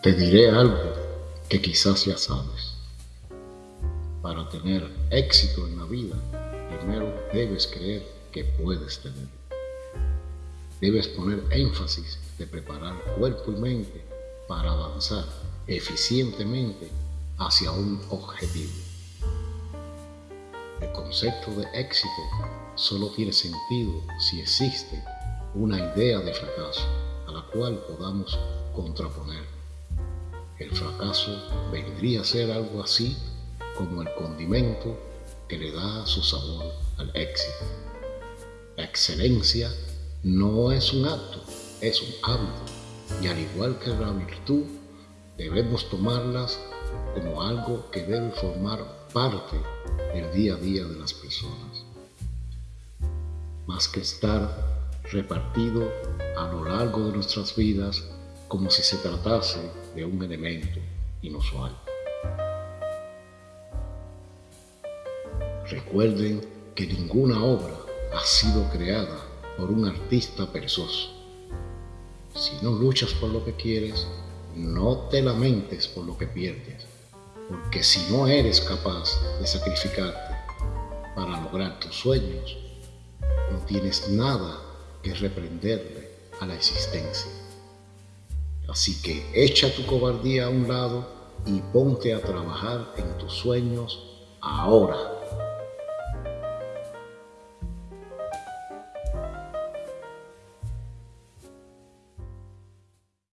Te diré algo que quizás ya sabes. Para tener éxito en la vida, primero debes creer que puedes tener. Debes poner énfasis de preparar cuerpo y mente para avanzar eficientemente hacia un objetivo. El concepto de éxito solo tiene sentido si existe una idea de fracaso a la cual podamos contraponer. El fracaso vendría a ser algo así como el condimento que le da su sabor al éxito. La excelencia no es un acto, es un hábito. Y al igual que la virtud, debemos tomarlas como algo que debe formar parte del día a día de las personas. Más que estar repartido a lo largo de nuestras vidas como si se tratase de un elemento inusual. Recuerden que ninguna obra ha sido creada por un artista perezoso. Si no luchas por lo que quieres, no te lamentes por lo que pierdes, porque si no eres capaz de sacrificarte para lograr tus sueños, no tienes nada que reprenderle a la existencia. Así que echa tu cobardía a un lado y ponte a trabajar en tus sueños ahora.